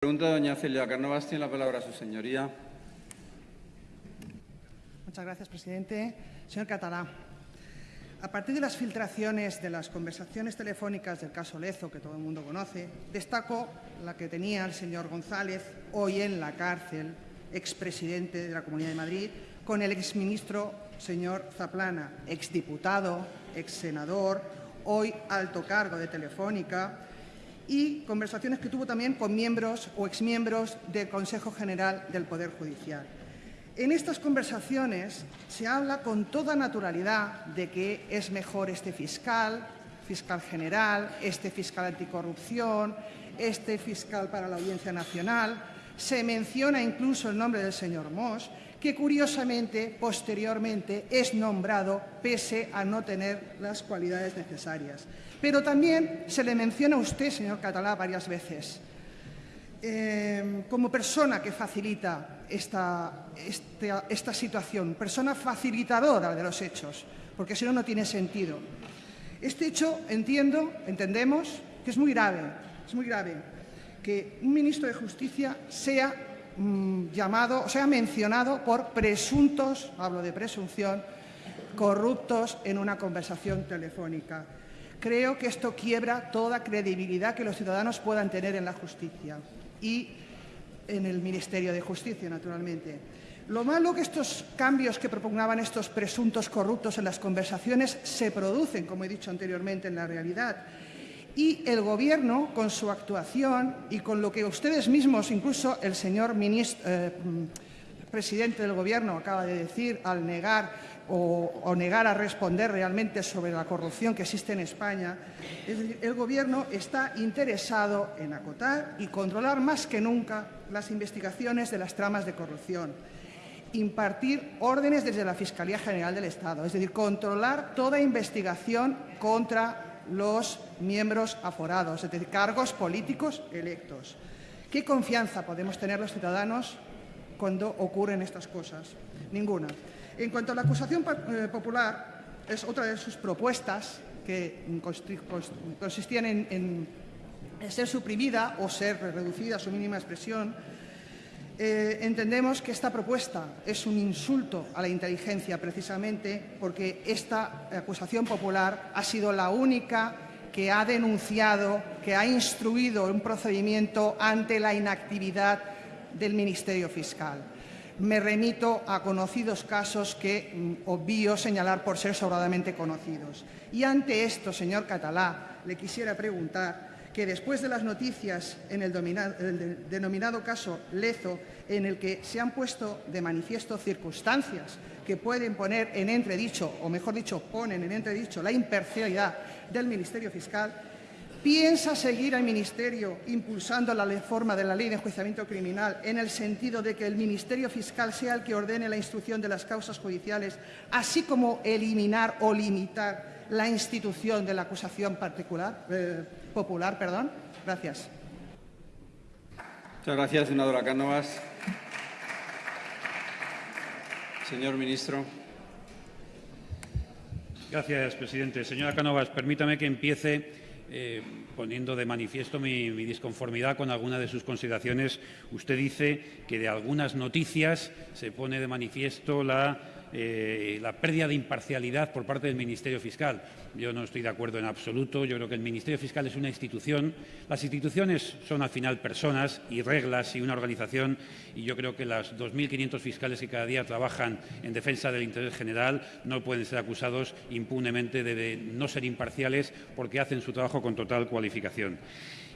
Pregunta doña Celia Cánovas. Tiene la palabra su señoría. Muchas gracias, presidente. Señor Catalá, a partir de las filtraciones de las conversaciones telefónicas del caso Lezo, que todo el mundo conoce, destaco la que tenía el señor González, hoy en la cárcel, expresidente de la Comunidad de Madrid, con el exministro señor Zaplana, exdiputado, exsenador, hoy alto cargo de Telefónica, y conversaciones que tuvo también con miembros o exmiembros del Consejo General del Poder Judicial. En estas conversaciones se habla con toda naturalidad de que es mejor este fiscal, fiscal general, este fiscal anticorrupción, este fiscal para la Audiencia Nacional. Se menciona incluso el nombre del señor Moss, que curiosamente, posteriormente, es nombrado pese a no tener las cualidades necesarias. Pero también se le menciona a usted, señor Catalá, varias veces. Eh, como persona que facilita esta, esta, esta situación, persona facilitadora de los hechos, porque si no, no tiene sentido. Este hecho, entiendo, entendemos, que es muy grave, es muy grave que un ministro de Justicia sea mmm, llamado, sea mencionado por presuntos, hablo de presunción, corruptos en una conversación telefónica. Creo que esto quiebra toda credibilidad que los ciudadanos puedan tener en la justicia y en el Ministerio de Justicia, naturalmente. Lo malo que estos cambios que propugnaban estos presuntos corruptos en las conversaciones se producen, como he dicho anteriormente, en la realidad. Y el Gobierno, con su actuación y con lo que ustedes mismos, incluso el señor eh, presidente del Gobierno acaba de decir al negar o, o, negar a responder realmente sobre la corrupción que existe en España, el, el Gobierno está interesado en acotar y controlar más que nunca las investigaciones de las tramas de corrupción, impartir órdenes desde la Fiscalía General del Estado, es decir, controlar toda investigación contra los miembros aforados, es decir, cargos políticos electos. ¿Qué confianza podemos tener los ciudadanos cuando ocurren estas cosas? Ninguna. En cuanto a la acusación eh, popular, es otra de sus propuestas que consistían en, en ser suprimida o ser reducida a su mínima expresión. Eh, entendemos que esta propuesta es un insulto a la inteligencia precisamente porque esta acusación popular ha sido la única que ha denunciado, que ha instruido un procedimiento ante la inactividad del Ministerio Fiscal me remito a conocidos casos que mm, obvio señalar por ser sobradamente conocidos. Y ante esto, señor Catalá, le quisiera preguntar que después de las noticias en el, denominado caso Lezo, en el que se han puesto de manifiesto circunstancias que pueden poner en entredicho, o mejor dicho, ponen en entredicho la imparcialidad del Ministerio Fiscal, ¿Piensa seguir al Ministerio impulsando la reforma de la Ley de Enjuiciamiento Criminal en el sentido de que el Ministerio Fiscal sea el que ordene la instrucción de las causas judiciales, así como eliminar o limitar la institución de la acusación particular, eh, popular? Perdón. Gracias. Muchas gracias, senadora Cánovas. Señor ministro. Gracias, presidente. Señora Cánovas, permítame que empiece eh, poniendo de manifiesto mi, mi, disconformidad con alguna de sus consideraciones. Usted dice que de algunas noticias se pone de manifiesto la eh, la pérdida de imparcialidad por parte del Ministerio Fiscal. Yo no estoy de acuerdo en absoluto. Yo creo que el Ministerio Fiscal es una institución. Las instituciones son al final personas y reglas y una organización y yo creo que las 2.500 fiscales que cada día trabajan en defensa del interés general no pueden ser acusados impunemente de, de no ser imparciales porque hacen su trabajo con total cualificación.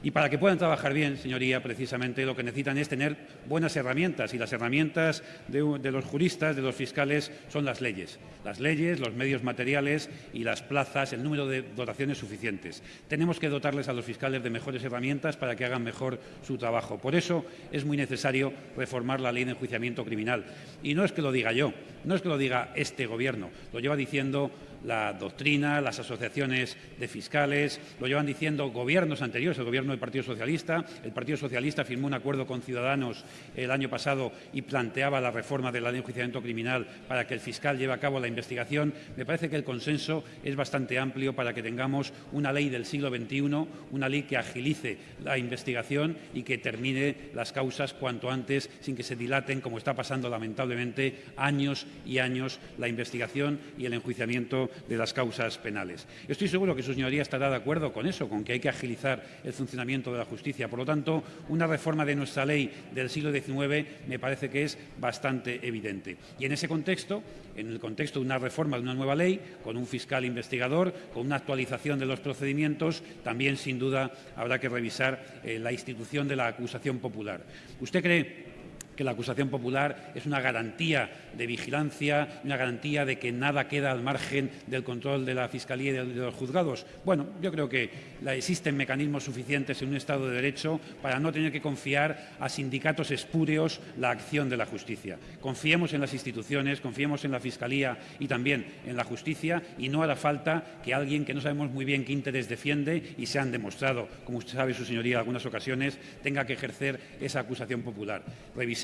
Y para que puedan trabajar bien, señoría, precisamente lo que necesitan es tener buenas herramientas y las herramientas de, los juristas, de los fiscales, son las leyes. Las leyes, los medios materiales y las plazas, el número de dotaciones suficientes. Tenemos que dotarles a los fiscales de mejores herramientas para que hagan mejor su trabajo. Por eso es muy necesario reformar la ley de enjuiciamiento criminal. Y no es que lo diga yo, no es que lo diga este Gobierno, lo lleva diciendo la doctrina, las asociaciones de fiscales, lo llevan diciendo gobiernos anteriores, el gobierno del Partido Socialista. El Partido Socialista firmó un acuerdo con Ciudadanos el año pasado y planteaba la reforma de la ley de enjuiciamiento criminal para que el fiscal lleve a cabo la investigación. Me parece que el consenso es bastante amplio para que tengamos una ley del siglo XXI, una ley que agilice la investigación y que termine las causas cuanto antes sin que se dilaten, como está pasando lamentablemente, años y años la investigación y el enjuiciamiento de las causas penales. Estoy seguro que su señoría estará de acuerdo con eso, con que hay que agilizar el funcionamiento de la justicia. Por lo tanto, una reforma de nuestra ley del siglo XIX me parece que es bastante evidente. Y en ese contexto, en el contexto de una reforma de una nueva ley, con un fiscal investigador, con una actualización de los procedimientos, también sin duda habrá que revisar eh, la institución de la acusación popular. ¿Usted cree que la acusación popular es una garantía de vigilancia, una garantía de que nada queda al margen del control de la Fiscalía y de los juzgados. Bueno, yo creo que existen mecanismos suficientes en un Estado de Derecho para no tener que confiar a sindicatos espúreos la acción de la justicia. Confiemos en las instituciones, confiemos en la Fiscalía y también en la justicia y no hará falta que alguien que no sabemos muy bien qué interés defiende y se han demostrado, como usted sabe, su señoría, en algunas ocasiones, tenga que ejercer esa acusación popular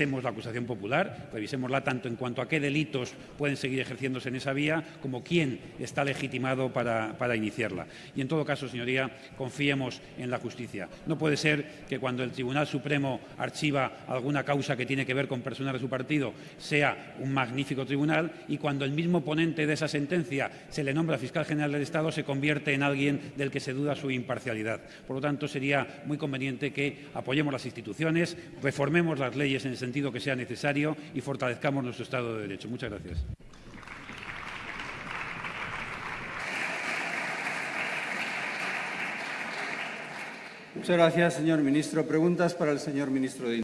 la acusación popular, revisémosla tanto en cuanto a qué delitos pueden seguir ejerciéndose en esa vía, como quién está legitimado para, para iniciarla. Y en todo caso, señoría, confiemos en la justicia. No puede ser que cuando el Tribunal Supremo archiva alguna causa que tiene que ver con personas de su partido sea un magnífico tribunal y cuando el mismo ponente de esa sentencia se le nombra fiscal general del Estado se convierte en alguien del que se duda su imparcialidad. Por lo tanto, sería muy conveniente que apoyemos las instituciones, reformemos las leyes en el sentido que sea necesario y fortalezcamos nuestro Estado de Derecho. Muchas gracias. Muchas gracias, señor ministro. Preguntas para el señor ministro de